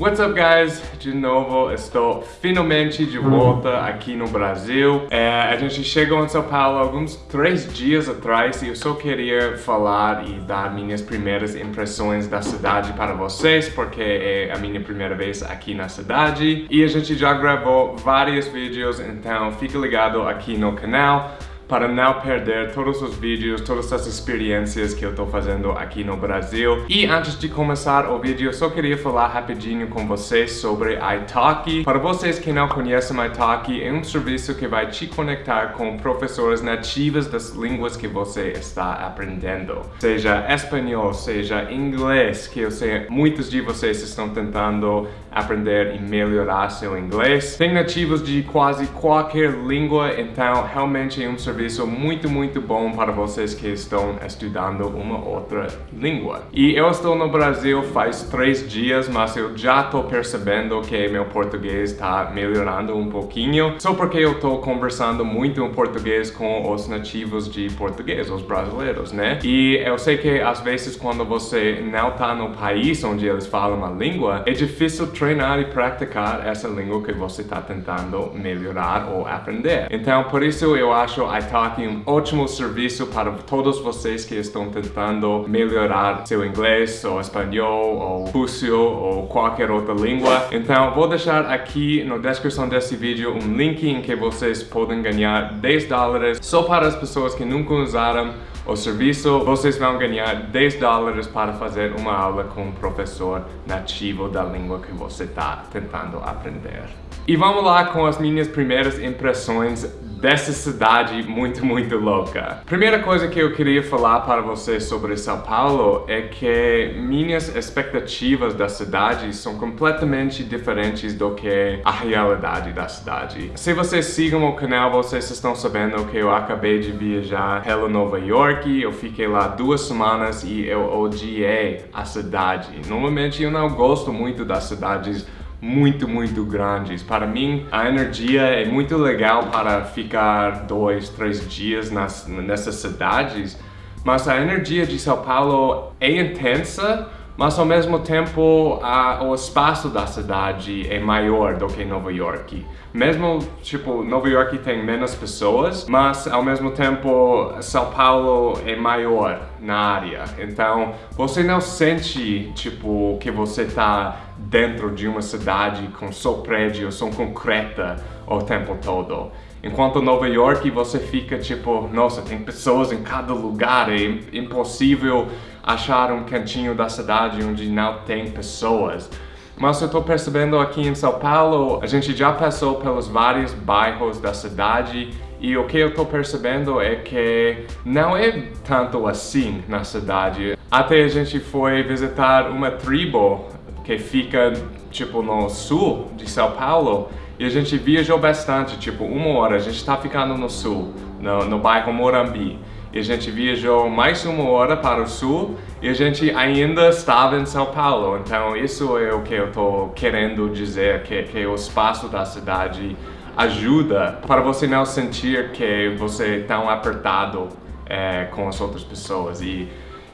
What's up guys? De novo, estou finalmente de volta aqui no Brasil. É, a gente chegou em São Paulo alguns três dias atrás e eu só queria falar e dar minhas primeiras impressões da cidade para vocês, porque é a minha primeira vez aqui na cidade. E a gente já gravou vários vídeos, então fica ligado aqui no canal para não perder todos os vídeos, todas as experiências que eu estou fazendo aqui no Brasil. E antes de começar o vídeo, só queria falar rapidinho com vocês sobre iTalki. Para vocês que não conhecem iTalki, é um serviço que vai te conectar com professores nativos das línguas que você está aprendendo. Seja espanhol, seja inglês, que eu sei muitos de vocês estão tentando aprender e melhorar seu inglês. Tem nativos de quase qualquer língua, então realmente é um serviço serviço muito, muito bom para vocês que estão estudando uma outra língua. E eu estou no Brasil faz três dias, mas eu já estou percebendo que meu português está melhorando um pouquinho, só porque eu estou conversando muito em português com os nativos de português, os brasileiros, né? E eu sei que às vezes quando você não está no país onde eles falam a língua, é difícil treinar e praticar essa língua que você está tentando melhorar ou aprender. Então, por isso eu acho a Um ótimo serviço para todos vocês que estão tentando melhorar seu inglês, ou espanhol, ou russo, ou qualquer outra língua. Então, vou deixar aqui na descrição desse vídeo um link em que vocês podem ganhar 10 dólares só para as pessoas que nunca usaram o serviço, vocês vão ganhar 10 dólares para fazer uma aula com um professor nativo da língua que você está tentando aprender. E vamos lá com as minhas primeiras impressões dessa cidade muito, muito louca. Primeira coisa que eu queria falar para vocês sobre São Paulo é que minhas expectativas da cidade são completamente diferentes do que a realidade da cidade. Se vocês sigam o canal, vocês estão sabendo que eu acabei de viajar pela Nova York, eu fiquei lá duas semanas e eu odiei a cidade. Normalmente eu não gosto muito das cidades muito, muito grandes. Para mim, a energia é muito legal para ficar dois, três dias nas, nessas cidades, mas a energia de São Paulo é intensa, mas ao mesmo tempo a, o espaço da cidade é maior do que Nova York. Mesmo, tipo, Nova York tem menos pessoas, mas ao mesmo tempo São Paulo é maior na área. Então, você não sente, tipo, que você está dentro de uma cidade com só prédios, só concreta o tempo todo. Enquanto Nova York você fica tipo, nossa, tem pessoas em cada lugar, é impossível achar um cantinho da cidade onde não tem pessoas. Mas eu estou percebendo aqui em São Paulo, a gente já passou pelos vários bairros da cidade e o que eu estou percebendo é que não é tanto assim na cidade. Até a gente foi visitar uma tribo que fica tipo no sul de São Paulo e a gente viajou bastante, tipo, uma hora, a gente está ficando no sul, no, no bairro Morambi. E a gente viajou mais uma hora para o sul e a gente ainda estava em São Paulo. Então isso é o que eu estou querendo dizer, que, que o espaço da cidade ajuda para você não sentir que você é tão apertado é, com as outras pessoas. E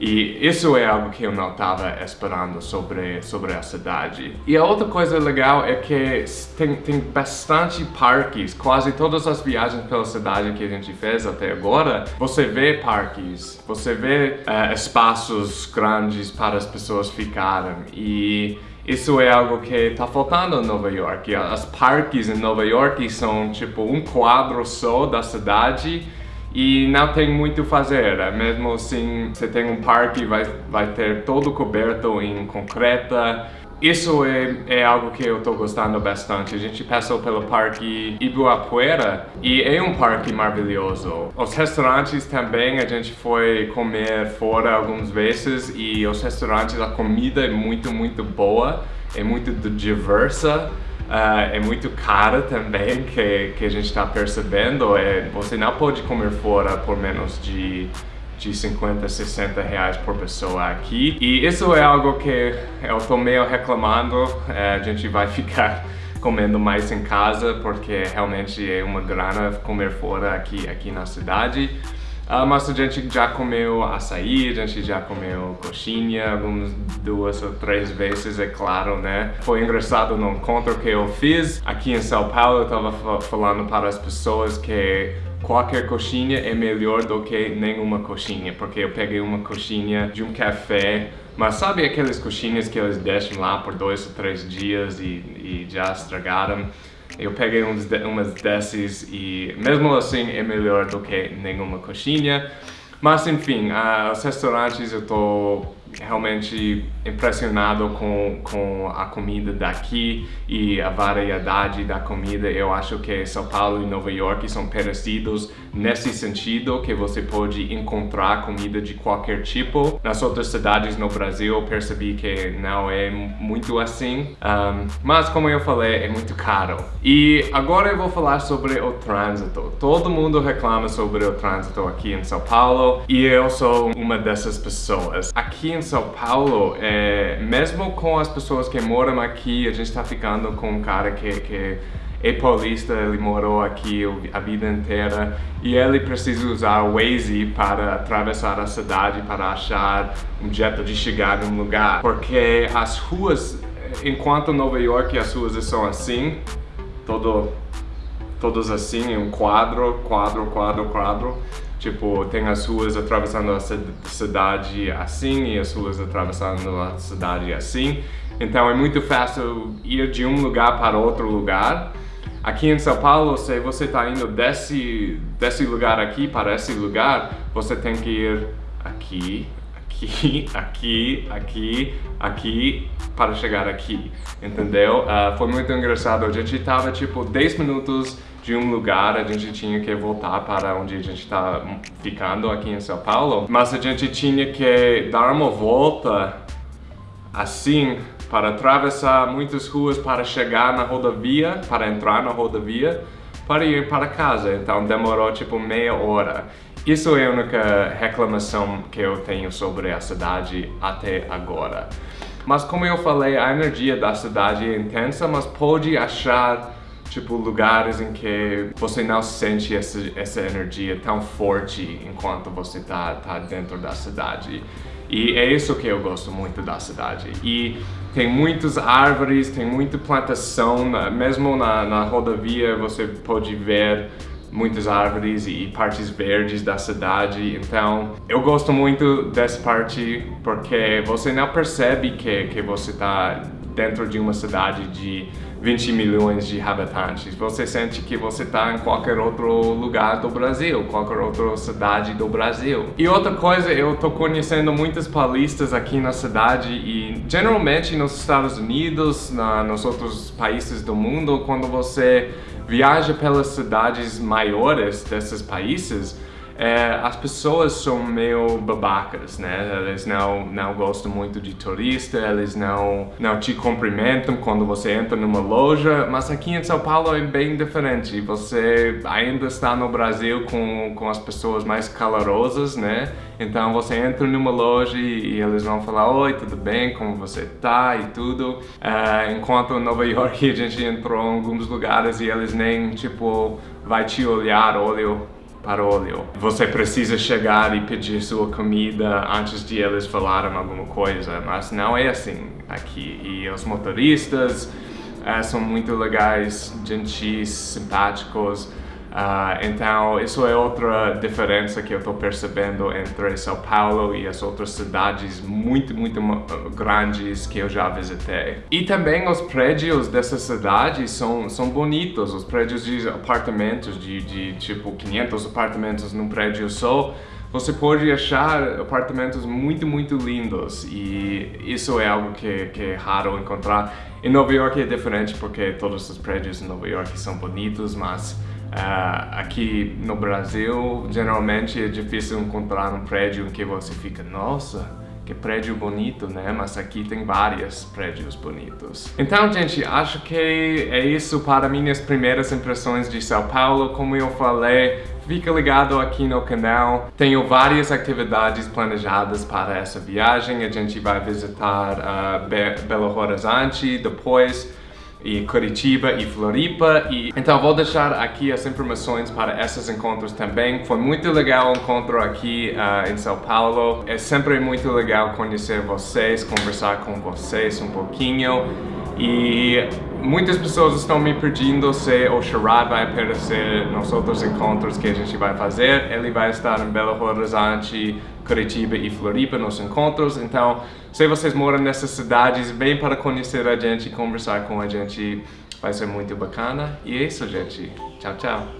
e isso é algo que eu não estava esperando sobre, sobre a cidade. E a outra coisa legal é que tem, tem bastante parques, quase todas as viagens pela cidade que a gente fez até agora, você vê parques, você vê uh, espaços grandes para as pessoas ficarem. E isso é algo que está faltando em Nova York. As parques em Nova York são tipo um quadro só da cidade e não tem muito fazer, né? mesmo assim você tem um parque vai vai ter todo coberto em concreta. Isso é, é algo que eu estou gostando bastante. A gente passou pelo Parque Ibirapuera e é um parque maravilhoso. Os restaurantes também, a gente foi comer fora algumas vezes e os restaurantes, a comida é muito, muito boa, é muito diversa. Uh, é muito cara também, que, que a gente está percebendo. É, você não pode comer fora por menos de, de 50, 60 reais por pessoa aqui. E isso é algo que eu estou meio reclamando. É, a gente vai ficar comendo mais em casa, porque realmente é uma grana comer fora aqui, aqui na cidade. Uh, mas a gente já comeu açaí, a gente já comeu coxinha, algumas duas ou três vezes, é claro, né? Foi engraçado no encontro que eu fiz aqui em São Paulo, eu tava falando para as pessoas que qualquer coxinha é melhor do que nenhuma coxinha, porque eu peguei uma coxinha de um café, mas sabe aquelas coxinhas que eles deixam lá por dois ou três dias e, e já estragaram? Eu peguei uns de, umas dessas e mesmo assim é melhor do que nenhuma coxinha. Mas enfim, uh, os restaurantes eu tô realmente impressionado com, com a comida daqui e a variedade da comida. Eu acho que São Paulo e Nova York são parecidos nesse sentido, que você pode encontrar comida de qualquer tipo. Nas outras cidades no Brasil eu percebi que não é muito assim, um, mas como eu falei, é muito caro. E agora eu vou falar sobre o trânsito. Todo mundo reclama sobre o trânsito aqui em São Paulo e eu sou uma dessas pessoas. Aqui em São Paulo, é, mesmo com as pessoas que moram aqui, a gente está ficando com um cara que, que é paulista, ele morou aqui a vida inteira e ele precisa usar o Waze para atravessar a cidade, para achar um jeito de chegar num lugar. Porque as ruas, enquanto Nova York as ruas são assim, todo, todos assim, um quadro, quadro, quadro, quadro, Tipo, tem as ruas atravessando a cidade assim e as ruas atravessando a cidade assim. Então é muito fácil ir de um lugar para outro lugar. Aqui em São Paulo, se você está indo desse, desse lugar aqui para esse lugar, você tem que ir aqui, aqui, aqui, aqui, aqui, para chegar aqui, entendeu? Uh, foi muito engraçado, a gente estava tipo 10 minutos de um lugar, a gente tinha que voltar para onde a gente está ficando aqui em São Paulo, mas a gente tinha que dar uma volta assim para atravessar muitas ruas para chegar na rodovia, para entrar na rodovia, para ir para casa. Então demorou tipo meia hora. Isso é a única reclamação que eu tenho sobre a cidade até agora. Mas como eu falei, a energia da cidade é intensa, mas pode achar tipo lugares em que você não sente essa, essa energia tão forte enquanto você tá, tá dentro da cidade. E é isso que eu gosto muito da cidade. E tem muitas árvores, tem muita plantação, mesmo na, na rodovia você pode ver muitas árvores e partes verdes da cidade, então eu gosto muito dessa parte porque você não percebe que, que você está dentro de uma cidade de 20 milhões de habitantes. Você sente que você está em qualquer outro lugar do Brasil, qualquer outra cidade do Brasil. E outra coisa, eu estou conhecendo muitos paulistas aqui na cidade e geralmente nos Estados Unidos, na, nos outros países do mundo, quando você viaja pelas cidades maiores desses países, é, as pessoas são meio babacas, né? Eles não, não gostam muito de turista, eles não, não te cumprimentam quando você entra numa loja, mas aqui em São Paulo é bem diferente. Você ainda está no Brasil com, com as pessoas mais calorosas, né? Então você entra numa loja e, eles vão falar Oi, tudo bem? Como você tá? E tudo. Uh, enquanto em Nova York a gente entrou em alguns lugares e eles nem, tipo, vai te olhar, olho para óleo. Você precisa chegar e pedir sua comida antes de eles falarem alguma coisa, mas não é assim aqui. E os motoristas uh, são muito legais, gentis, simpáticos. Uh, então, isso é outra diferença que eu estou percebendo entre São Paulo e as outras cidades muito, muito grandes que eu já visitei. E também os prédios dessas cidades são, são bonitos, os prédios de apartamentos, de, de tipo 500 apartamentos num prédio só, você pode achar apartamentos muito, muito lindos e isso é algo que, que é raro encontrar. Em Nova York é diferente porque todos os prédios em Nova York são bonitos, mas Uh, aqui no Brasil, geralmente é difícil encontrar um prédio em que você fica, nossa, que prédio bonito, né? Mas aqui tem vários prédios bonitos. Então, gente, acho que é isso para minhas primeiras impressões de São Paulo. Como eu falei, fica ligado aqui no canal. Tenho várias atividades planejadas para essa viagem. A gente vai visitar uh, Be Belo Horizonte, depois e Curitiba e Floripa. E, então vou deixar aqui as informações para esses encontros também. Foi muito legal o encontro aqui uh, em São Paulo. É sempre muito legal conhecer vocês, conversar com vocês um pouquinho. E muitas pessoas estão me pedindo se o Sherrod vai aparecer nos outros encontros que a gente vai fazer. Ele vai estar em Belo Horizonte, Curitiba e Floripa nos encontros. Então, se vocês moram nessas cidades, vem para conhecer a gente, conversar com a gente. Vai ser muito bacana. E é isso, gente. Tchau, tchau.